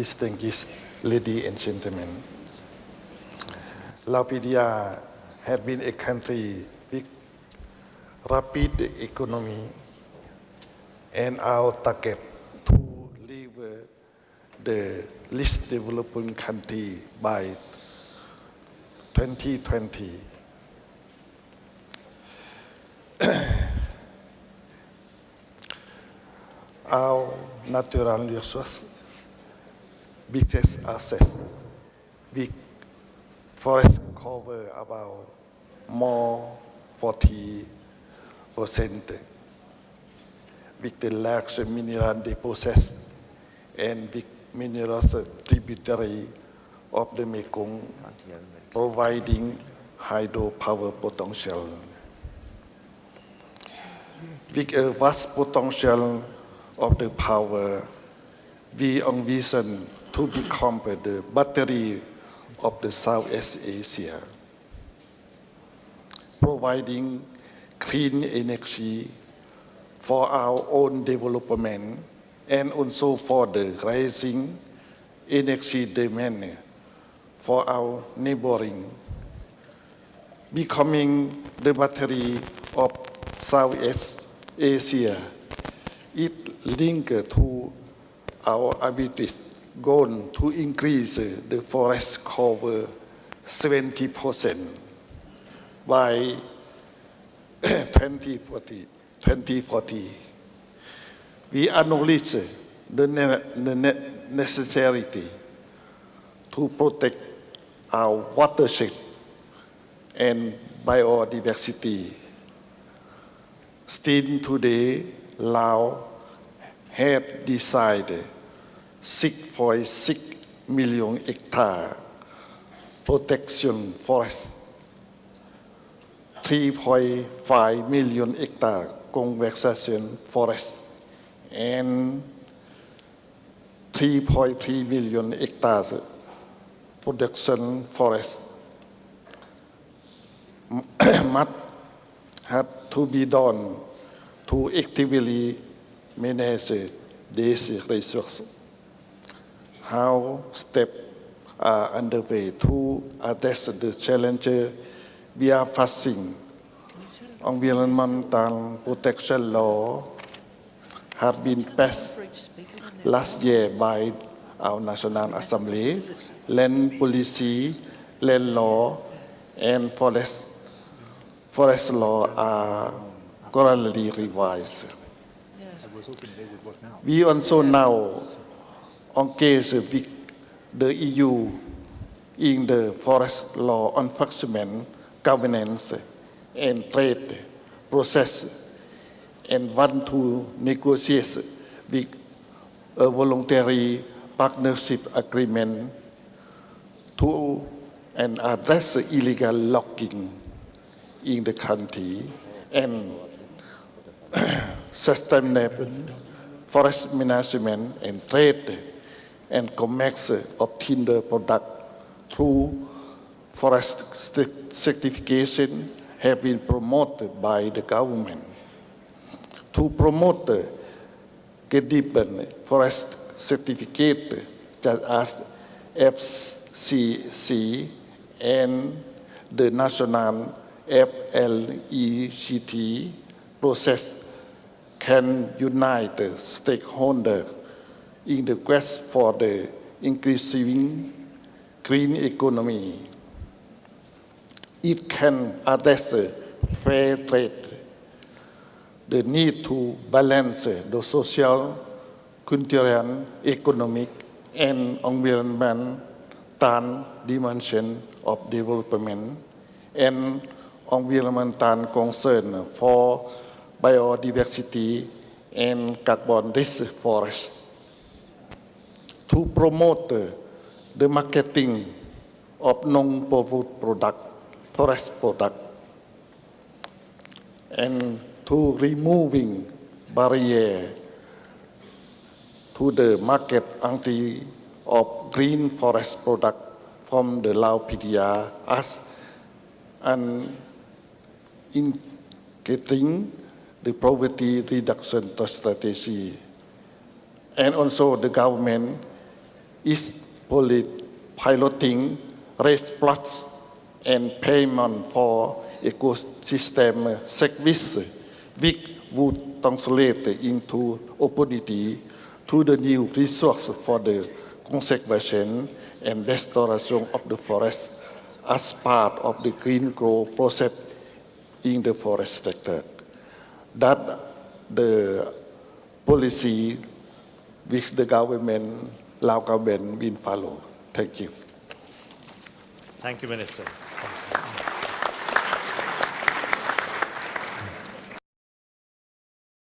distinguished ladies and gentlemen. Lao PDR has been a country with rapid economy and our target to leave the least developing country by 2020. our natural resources, biggest asset, big forest cover about more 40 percent with the large mineral deposits and big minerals tributary of the Mekong providing hydropower potential. With a vast potential of the power, we envision to become the battery of the Southeast Asia, providing clean energy for our own development and also for the rising energy demand for our neighboring, becoming the battery of Southeast Asia. It linked to our ability goal to increase the forest cover 70% by 2040. 2040. We acknowledge the, ne the necessity to protect our watershed and biodiversity. Still today, Laos have decided 6.6 million hectare protection forest, 3.5 million hectare conservation forest, and 3.3 million hectares production forest. Must have to be done to actively manage these resources. How steps are uh, underway to address the challenges we are facing. Environmental protection law have been passed last year by our National Assembly, land policy, land law, and forest, forest law are currently revised. We also now engage with the EU in the forest law enforcement, governance, and trade process and want to negotiate with a voluntary partnership agreement to and address illegal logging in the country and sustainable forest management and trade and commerce of timber product through forest certification have been promoted by the government. To promote the credible forest certificate such as FSC and the national FLEGT process can unite stakeholders in the quest for the increasing green economy. It can address fair trade, the need to balance the social, cultural, economic, and environmental dimension of development, and environmental concern for biodiversity and carbon-rich forests. To promote the marketing of non-profit product, forest product, and to removing barrier to the market entry of green forest product from the Lao PDR as an in getting the poverty reduction strategy. And also the government is piloting race plots and payment for ecosystem service, which would translate into opportunity to the new resource for the conservation and restoration of the forest as part of the green growth process in the forest sector. That the policy which the government, Lao. Thank you. Thank you, Minister.